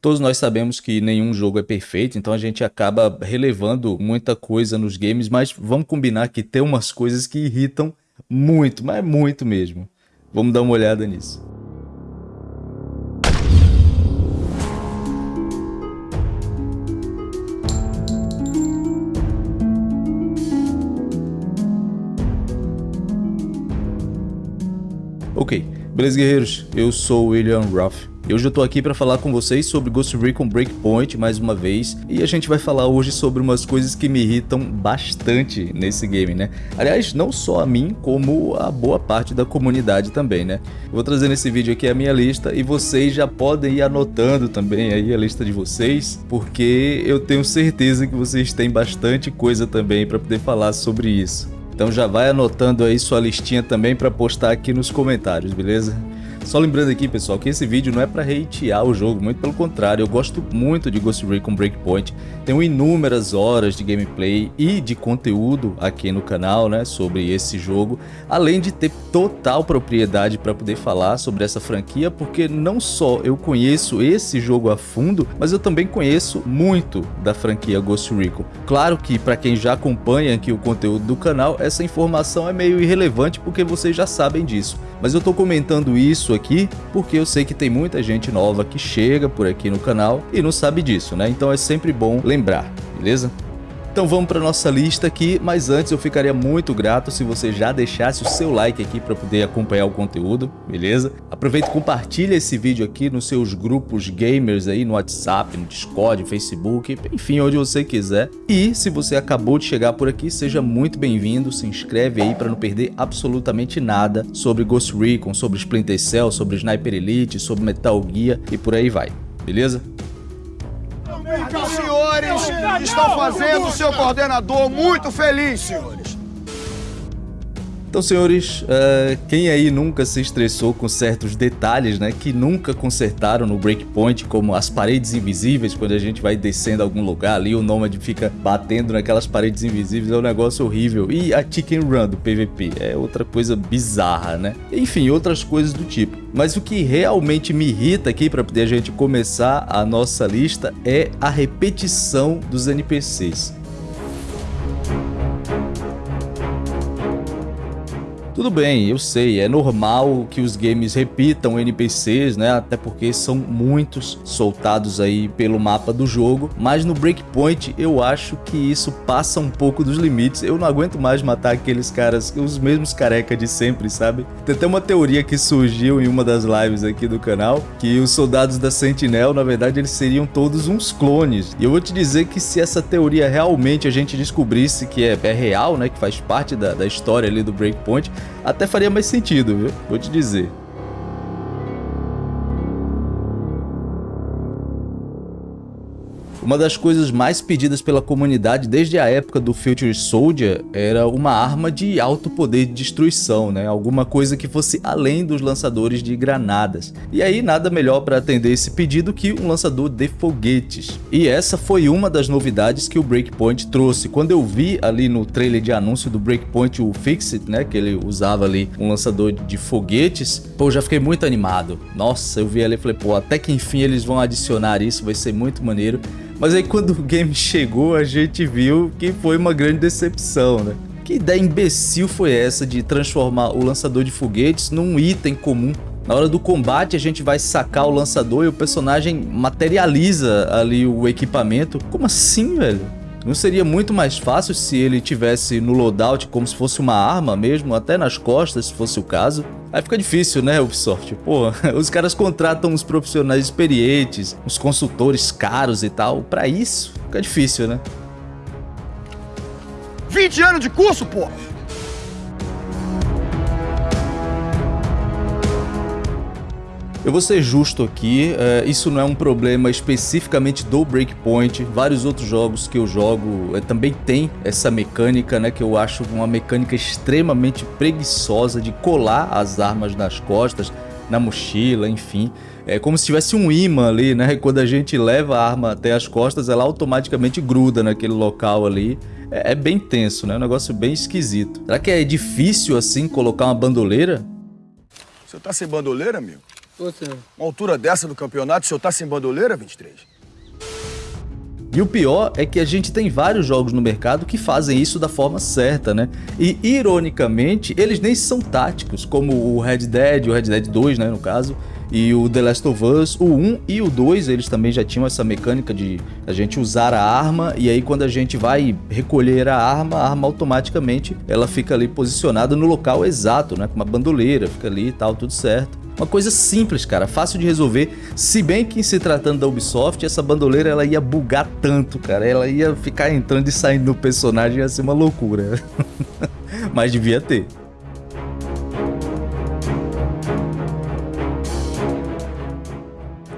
Todos nós sabemos que nenhum jogo é perfeito, então a gente acaba relevando muita coisa nos games, mas vamos combinar que tem umas coisas que irritam muito, mas muito mesmo. Vamos dar uma olhada nisso. Ok, beleza guerreiros? Eu sou William Ruff. E hoje eu tô aqui para falar com vocês sobre Ghost Recon Breakpoint mais uma vez, e a gente vai falar hoje sobre umas coisas que me irritam bastante nesse game, né? Aliás, não só a mim, como a boa parte da comunidade também, né? vou trazer nesse vídeo aqui a minha lista e vocês já podem ir anotando também aí a lista de vocês, porque eu tenho certeza que vocês têm bastante coisa também para poder falar sobre isso. Então já vai anotando aí sua listinha também para postar aqui nos comentários, beleza? Só lembrando aqui, pessoal, que esse vídeo não é para hatear o jogo, muito pelo contrário, eu gosto muito de Ghost Recon Breakpoint, tenho inúmeras horas de gameplay e de conteúdo aqui no canal, né, sobre esse jogo, além de ter total propriedade para poder falar sobre essa franquia, porque não só eu conheço esse jogo a fundo, mas eu também conheço muito da franquia Ghost Recon. Claro que para quem já acompanha aqui o conteúdo do canal, essa informação é meio irrelevante porque vocês já sabem disso, mas eu estou comentando isso aqui porque eu sei que tem muita gente nova que chega por aqui no canal e não sabe disso, né? Então é sempre bom lembrar, beleza? Então vamos para nossa lista aqui, mas antes eu ficaria muito grato se você já deixasse o seu like aqui para poder acompanhar o conteúdo, beleza? Aproveita e compartilha esse vídeo aqui nos seus grupos gamers aí no WhatsApp, no Discord, Facebook, enfim, onde você quiser. E se você acabou de chegar por aqui, seja muito bem-vindo, se inscreve aí para não perder absolutamente nada sobre Ghost Recon, sobre Splinter Cell, sobre Sniper Elite, sobre Metal Gear e por aí vai, beleza? Senhores estão fazendo o seu coordenador muito feliz, senhores. Então, senhores, uh, quem aí nunca se estressou com certos detalhes, né, que nunca consertaram no Breakpoint, como as paredes invisíveis, quando a gente vai descendo algum lugar ali, o Nomad fica batendo naquelas paredes invisíveis, é um negócio horrível. E a Chicken Run do PVP, é outra coisa bizarra, né? Enfim, outras coisas do tipo. Mas o que realmente me irrita aqui, para poder a gente começar a nossa lista, é a repetição dos NPCs. Tudo bem, eu sei, é normal que os games repitam NPCs, né? Até porque são muitos soltados aí pelo mapa do jogo, mas no Breakpoint eu acho que isso passa um pouco dos limites. Eu não aguento mais matar aqueles caras, os mesmos careca de sempre, sabe? Tem até uma teoria que surgiu em uma das lives aqui do canal, que os soldados da Sentinel, na verdade, eles seriam todos uns clones. E eu vou te dizer que se essa teoria realmente a gente descobrisse que é, é real, né? Que faz parte da, da história ali do Breakpoint, até faria mais sentido, viu? Vou te dizer. Uma das coisas mais pedidas pela comunidade desde a época do Future Soldier era uma arma de alto poder de destruição, né? alguma coisa que fosse além dos lançadores de granadas. E aí nada melhor para atender esse pedido que um lançador de foguetes. E essa foi uma das novidades que o Breakpoint trouxe. Quando eu vi ali no trailer de anúncio do Breakpoint o Fixit, né, que ele usava ali um lançador de foguetes, pô, já fiquei muito animado. Nossa, eu vi ali e falei, pô, até que enfim eles vão adicionar isso, vai ser muito maneiro. Mas aí quando o game chegou, a gente viu que foi uma grande decepção, né? Que ideia imbecil foi essa de transformar o lançador de foguetes num item comum? Na hora do combate a gente vai sacar o lançador e o personagem materializa ali o equipamento. Como assim, velho? Não seria muito mais fácil se ele tivesse no loadout como se fosse uma arma mesmo, até nas costas, se fosse o caso? Aí fica difícil, né, Ubisoft? Pô, os caras contratam uns profissionais experientes, uns consultores caros e tal. Pra isso, fica difícil, né? 20 anos de curso, pô! Eu vou ser justo aqui, é, isso não é um problema especificamente do Breakpoint, vários outros jogos que eu jogo é, também tem essa mecânica, né, que eu acho uma mecânica extremamente preguiçosa de colar as armas nas costas, na mochila, enfim. É como se tivesse um imã ali, né, quando a gente leva a arma até as costas, ela automaticamente gruda naquele local ali. É, é bem tenso, né, um negócio bem esquisito. Será que é difícil assim colocar uma bandoleira? Você tá sem bandoleira, amigo? Uma altura dessa do campeonato, o senhor tá sem bandoleira, 23? E o pior é que a gente tem vários jogos no mercado que fazem isso da forma certa, né? E, ironicamente, eles nem são táticos, como o Red Dead, o Red Dead 2, né, no caso, e o The Last of Us, o 1 e o 2, eles também já tinham essa mecânica de a gente usar a arma, e aí quando a gente vai recolher a arma, a arma automaticamente ela fica ali posicionada no local exato, né? Com uma bandoleira, fica ali e tal, tudo certo. Uma coisa simples, cara, fácil de resolver. Se bem que se tratando da Ubisoft, essa bandoleira ela ia bugar tanto, cara. Ela ia ficar entrando e saindo do personagem, ia ser uma loucura. Mas devia ter.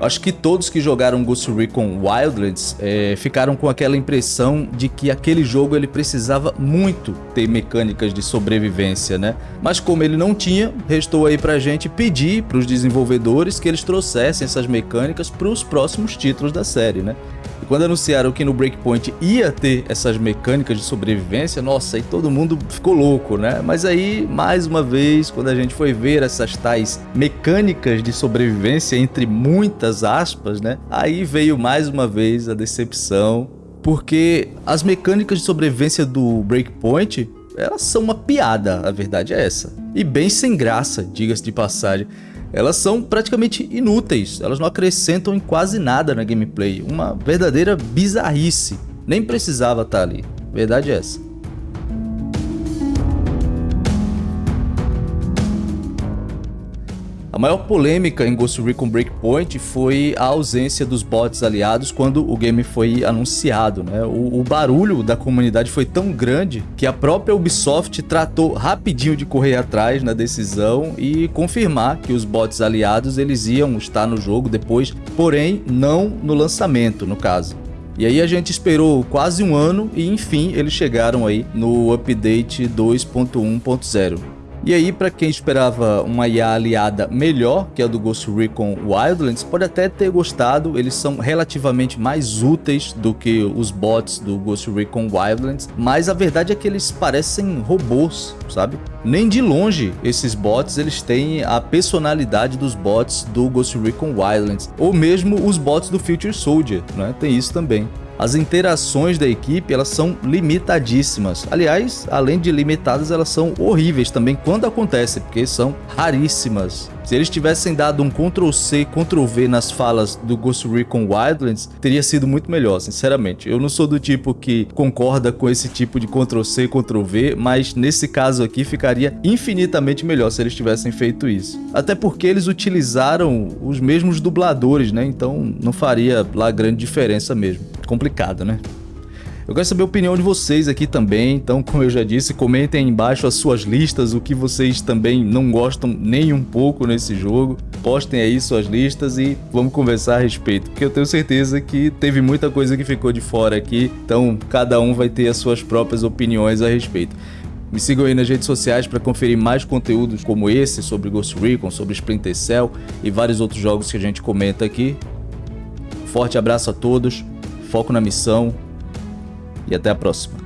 Acho que todos que jogaram Ghost Recon Wildlands é, ficaram com aquela impressão de que aquele jogo ele precisava muito ter mecânicas de sobrevivência, né? Mas como ele não tinha, restou aí pra gente pedir pros desenvolvedores que eles trouxessem essas mecânicas para os próximos títulos da série, né? E quando anunciaram que no Breakpoint ia ter essas mecânicas de sobrevivência, nossa, aí todo mundo ficou louco, né? Mas aí, mais uma vez, quando a gente foi ver essas tais mecânicas de sobrevivência, entre muitas aspas, né? Aí veio mais uma vez a decepção, porque as mecânicas de sobrevivência do Breakpoint elas são uma piada, a verdade é essa. E bem sem graça, diga-se de passagem elas são praticamente inúteis, elas não acrescentam em quase nada na gameplay, uma verdadeira bizarrice, nem precisava estar ali, verdade é essa. Maior polêmica em Ghost Recon Breakpoint foi a ausência dos bots aliados quando o game foi anunciado. Né? O, o, barulho da comunidade foi tão grande que a própria Ubisoft tratou rapidinho de correr atrás na decisão e confirmar que os bots aliados eles iam estar no jogo depois, porém não no lançamento, no caso. E aí a gente esperou quase um ano e enfim eles chegaram aí no update 2.1.0. E aí, para quem esperava uma IA aliada melhor que a do Ghost Recon Wildlands, pode até ter gostado, eles são relativamente mais úteis do que os bots do Ghost Recon Wildlands, mas a verdade é que eles parecem robôs, sabe? Nem de longe esses bots eles têm a personalidade dos bots do Ghost Recon Wildlands, ou mesmo os bots do Future Soldier, né? Tem isso também. As interações da equipe elas são limitadíssimas. Aliás, além de limitadas, elas são horríveis também quando acontece, porque são raríssimas. Se eles tivessem dado um Ctrl-C, Ctrl-V nas falas do Ghost Recon Wildlands, teria sido muito melhor, sinceramente. Eu não sou do tipo que concorda com esse tipo de Ctrl-C, Ctrl-V, mas nesse caso aqui ficaria infinitamente melhor se eles tivessem feito isso. Até porque eles utilizaram os mesmos dubladores, né? Então não faria lá grande diferença mesmo complicado, né? Eu quero saber a opinião de vocês aqui também, então como eu já disse, comentem aí embaixo as suas listas, o que vocês também não gostam nem um pouco nesse jogo. Postem aí suas listas e vamos conversar a respeito, porque eu tenho certeza que teve muita coisa que ficou de fora aqui, então cada um vai ter as suas próprias opiniões a respeito. Me sigam aí nas redes sociais para conferir mais conteúdos como esse sobre Ghost Recon, sobre Splinter Cell e vários outros jogos que a gente comenta aqui. Forte abraço a todos foco na missão e até a próxima.